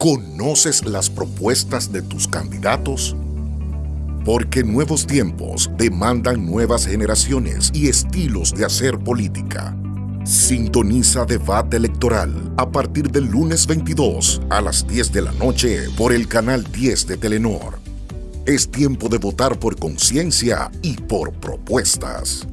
¿Conoces las propuestas de tus candidatos? Porque nuevos tiempos demandan nuevas generaciones y estilos de hacer política. Sintoniza debate electoral a partir del lunes 22 a las 10 de la noche por el canal 10 de Telenor. Es tiempo de votar por conciencia y por propuestas.